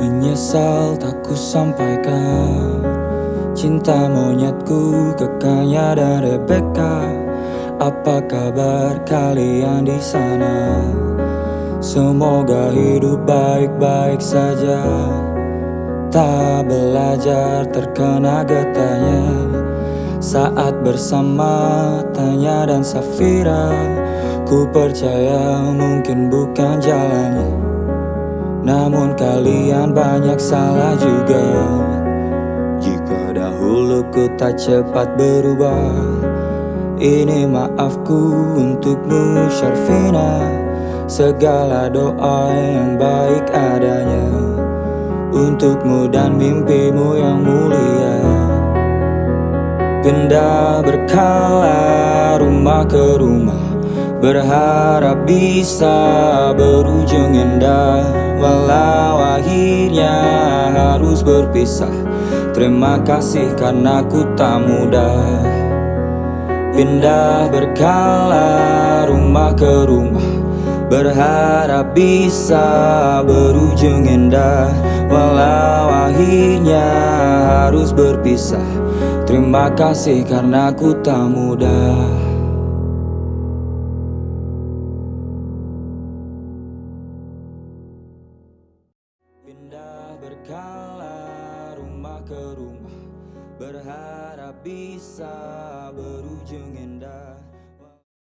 menyesal tak ku sampaikan. Cinta monyetku kekanya dan Rebecca. Apa kabar kalian di sana? Semoga hidup baik-baik saja. Tak belajar terkena getahnya. Saat bersama Tanya dan Safira Ku percaya mungkin bukan jalannya Namun kalian banyak salah juga. Jika dahulu ku tak cepat berubah Ini maafku untukmu Syarfina. Segala doa yang baik adanya Untukmu dan mimpimu yang mulia. Pindah berkala rumah ke rumah Berharap bisa berujung indah harus berpisah. Terima kasih karena ku tak mudah. Pindah berkala rumah ke rumah. Berharap bisa berujung indah. Walau akhirnya harus berpisah. Terima kasih karena ku tak mudah berkala rumah ke rumah Berharap bisa berujung indah